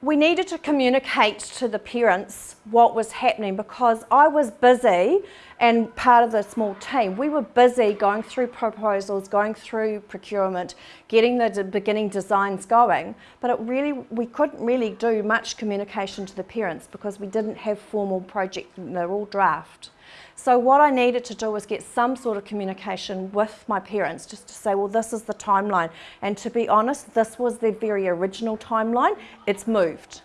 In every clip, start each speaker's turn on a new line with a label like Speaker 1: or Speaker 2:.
Speaker 1: we needed to communicate to the parents what was happening because I was busy and part of the small team, we were busy going through proposals, going through procurement, getting the beginning designs going, but it really, we couldn't really do much communication to the parents because we didn't have formal projects, they're all draft. So what I needed to do was get some sort of communication with my parents just to say, well, this is the timeline. And to be honest, this was the very original timeline. It's moved.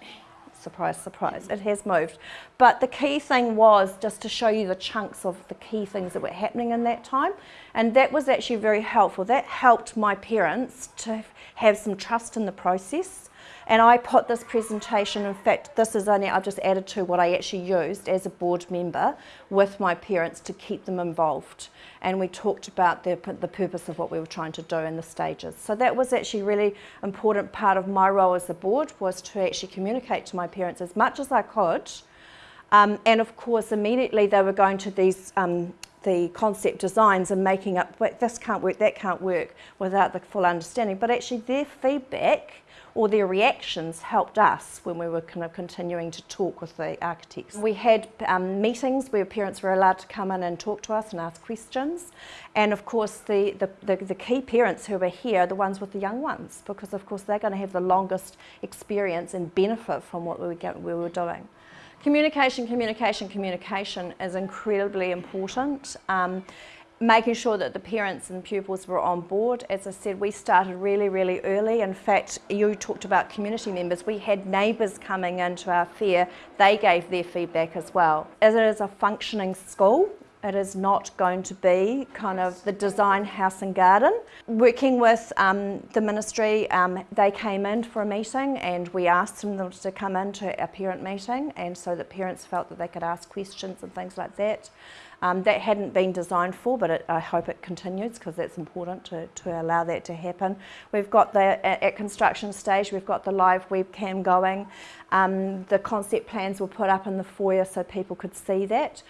Speaker 1: Surprise, surprise, it has moved. But the key thing was just to show you the chunks of the key things that were happening in that time. And that was actually very helpful. That helped my parents to have some trust in the process and I put this presentation, in fact, this is only, I've just added to what I actually used as a board member with my parents to keep them involved. And we talked about the, the purpose of what we were trying to do in the stages. So that was actually a really important part of my role as a board was to actually communicate to my parents as much as I could. Um, and of course, immediately they were going to these um, the concept designs and making up, this can't work, that can't work, without the full understanding. But actually their feedback or their reactions helped us when we were kind of continuing to talk with the architects. We had um, meetings where parents were allowed to come in and talk to us and ask questions. And of course, the, the, the, the key parents who were here are the ones with the young ones, because of course they're going to have the longest experience and benefit from what we were, we were doing. Communication, communication, communication is incredibly important. Um, making sure that the parents and pupils were on board. As I said, we started really, really early. In fact, you talked about community members. We had neighbours coming into our fair. They gave their feedback as well. As it is a functioning school, it is not going to be kind of the design house and garden. Working with um, the ministry, um, they came in for a meeting and we asked them to come into a parent meeting and so that parents felt that they could ask questions and things like that. Um, that hadn't been designed for, but it, I hope it continues because that's important to, to allow that to happen. We've got the, at construction stage, we've got the live webcam going. Um, the concept plans were put up in the foyer so people could see that.